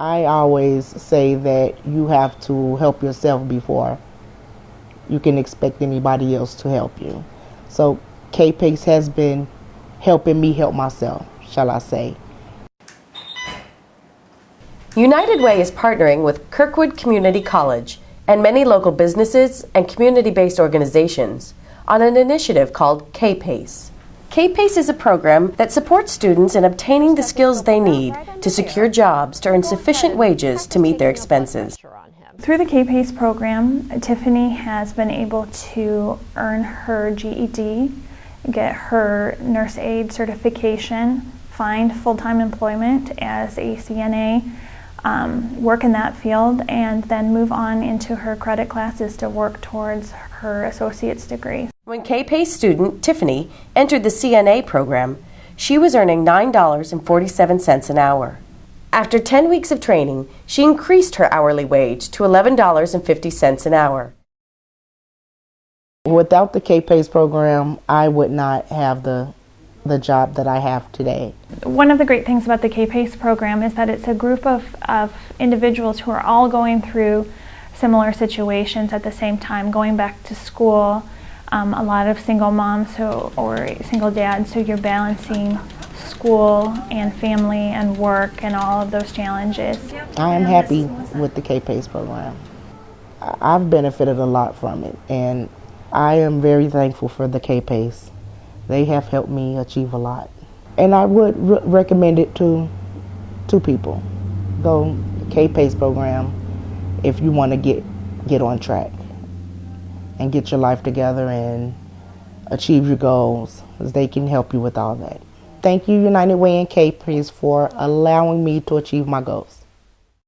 I always say that you have to help yourself before you can expect anybody else to help you. So K-Pace has been helping me help myself, shall I say. United Way is partnering with Kirkwood Community College and many local businesses and community-based organizations on an initiative called K-Pace. K-Pace is a program that supports students in obtaining the skills they need to secure jobs to earn sufficient wages to meet their expenses. Through the K-Pace program, Tiffany has been able to earn her GED, get her nurse aid certification, find full-time employment as a CNA, um, work in that field, and then move on into her credit classes to work towards her associate's degree. When K-Pace student Tiffany entered the CNA program, she was earning $9.47 an hour. After 10 weeks of training, she increased her hourly wage to $11.50 an hour. Without the K-Pace program, I would not have the the job that I have today. One of the great things about the K-PACE program is that it's a group of, of individuals who are all going through similar situations at the same time, going back to school, um, a lot of single moms or single dads, so you're balancing school and family and work and all of those challenges. I am happy with the K-PACE program. I've benefited a lot from it and I am very thankful for the K-PACE. They have helped me achieve a lot. And I would re recommend it to, two people. Go K-PACE program if you want to get, get on track and get your life together and achieve your goals. They can help you with all that. Thank you, United Way and K-Pace, for allowing me to achieve my goals.